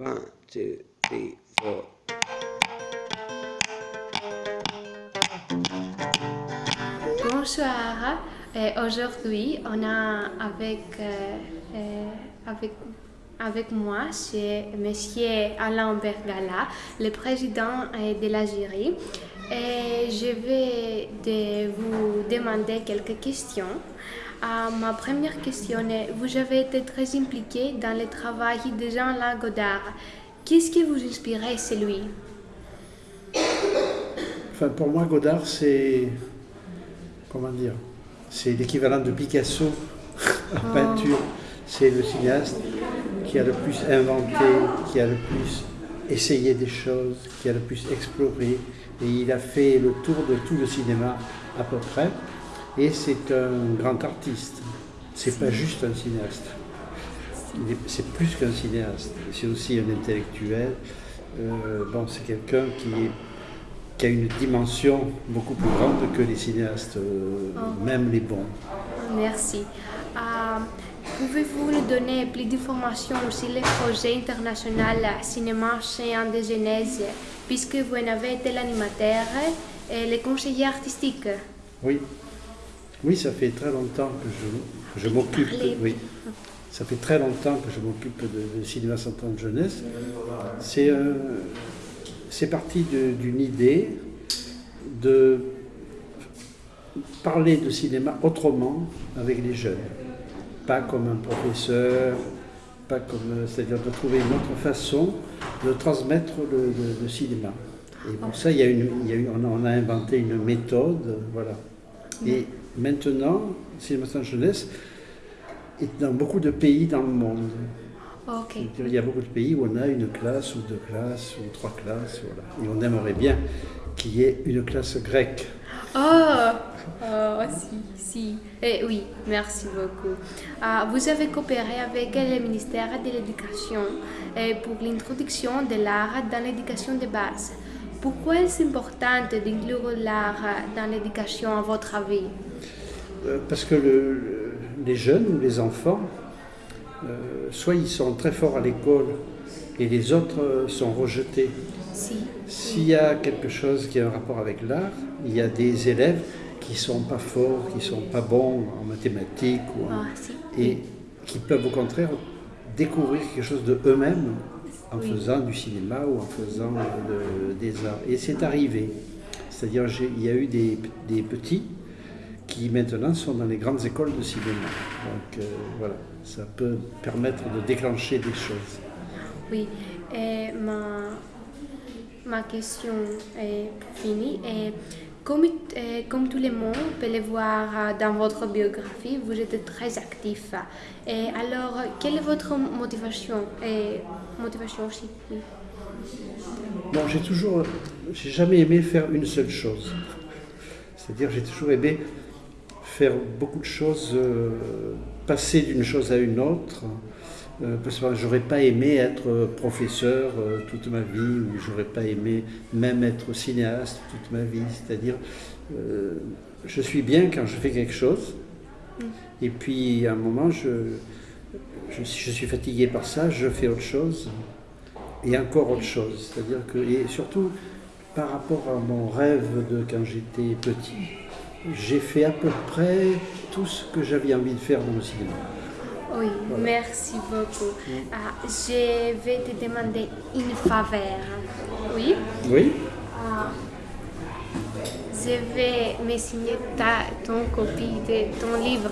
One. Euh, Aujourd'hui, on a avec, euh, euh, avec, avec moi, c'est Monsieur Alain Bergala, le président euh, de l'Algérie. Et je vais de vous demander quelques questions. Euh, ma première question est, vous avez été très impliqué dans le travail de Jean-Luc Godard. Qu'est-ce qui vous inspirait, c'est lui? Enfin, pour moi, Godard, c'est. Comment dire C'est l'équivalent de Picasso en peinture. C'est le cinéaste qui a le plus inventé, qui a le plus essayé des choses, qui a le plus exploré. Et il a fait le tour de tout le cinéma à peu près. Et c'est un grand artiste. C'est pas juste un cinéaste. C'est plus qu'un cinéaste. C'est aussi un intellectuel. Euh, bon, c'est quelqu'un qui a une dimension beaucoup plus grande que les cinéastes, euh, même les bons. Merci. Euh, Pouvez-vous nous donner plus d'informations sur les projets internationaux cinéma géant de Genèse, puisque vous en avez été l'animateur et le conseiller artistique? Oui, oui, ça fait très longtemps que je, m'occupe. Oui, ça fait très longtemps que je m'occupe de, de cinéma central de jeunesse. C'est euh, c'est parti d'une idée de parler de cinéma autrement avec les jeunes, pas comme un professeur, pas comme, c'est-à-dire de trouver une autre façon de transmettre le, le- le cinéma. Et pour ça, il y a une, il y a une- on, a, inventé une méthode, voilà. Et maintenant, le cinéma sans jeunesse est dans beaucoup de pays dans le monde. Il y a beaucoup de pays où on a une classe ou deux classes ou trois classes, voilà. Et on aimerait bien qu'il y ait une classe grecque. Oh, oh si, si. Eh, oui, merci beaucoup. Ah, vous avez coopéré avec le ministère de l'Éducation eh, pour l'introduction de l'art dans l'éducation de base. Pourquoi est-ce important d'inclure l'art dans l'éducation à votre avis? Euh, Parce que le- le- les jeunes ou les enfants, euh, soit ils sont très forts à l'école et les autres sont rejetés. Si. S'il y a quelque chose qui a un rapport avec l'art, il y a des élèves qui sont pas forts, qui sont pas bons en mathématiques ou en- Ah, si. et qui peuvent au contraire découvrir quelque chose de eux-mêmes en Oui. faisant du cinéma ou en faisant de- des arts. Et c'est arrivé. C'est-à-dire il y a eu des, des petits qui maintenant sont dans les grandes écoles de cinéma. Donc euh, voilà, ça peut permettre de déclencher des choses. Oui, et ma, ma question est finie. Et comme, euh, comme tout le monde peut le voir euh, dans votre biographie, vous êtes très actif. Alors, quelle est votre motivation et motivation aussi? Bon, j'ai toujours, j'ai jamais aimé faire une seule chose. C'est-à-dire, j'ai toujours aimé faire beaucoup de choses, euh, passer d'une chose à une autre. Euh, parce que j'aurais pas aimé être professeur euh, toute ma vie, ou j'aurais pas aimé même être cinéaste toute ma vie. C'est-à-dire, euh, je suis bien quand je fais quelque chose, et puis à un moment, je, je, je suis fatigué par ça, je fais autre chose et encore autre chose. C'est-à-dire que, et surtout par rapport à mon rêve de quand j'étais petit, j'ai fait à peu près tout ce que j'avais envie de faire dans le cinéma. Oui, merci beaucoup. Ah, je vais te demander une faveur. Oui? Oui Ah, je vais me signer ta, ton copie de ton livre.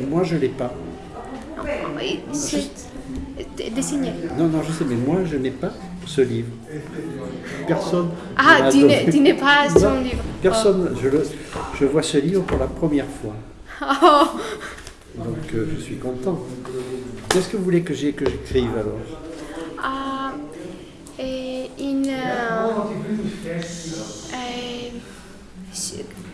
Et moi, je ne l'ai pas. Oui, c'est dessiné. Non, non, je sais, mais moi, je n'ai pas ce livre. Personne. Ah, tu n'es tu n'es pas son Non, livre. Personne. Je, le- je vois ce livre pour la première fois. Oh. Donc, euh, je suis content. Qu'est-ce que vous voulez que j'écrive alors Ah, et une, euh, euh,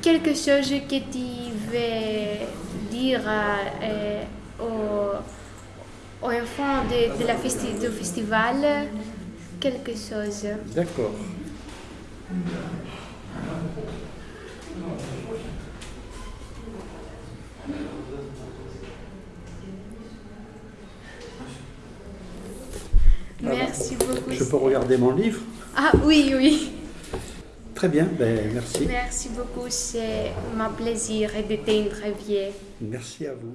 quelque chose que tu veux dire euh, aux, aux enfants de, de la festi- du festival, quelque chose. D'accord. Merci beaucoup. Je peux regarder mon livre Ah oui, oui. Très bien, ben, merci. Merci beaucoup. C'est mon plaisir de t'interviewer. Merci à vous.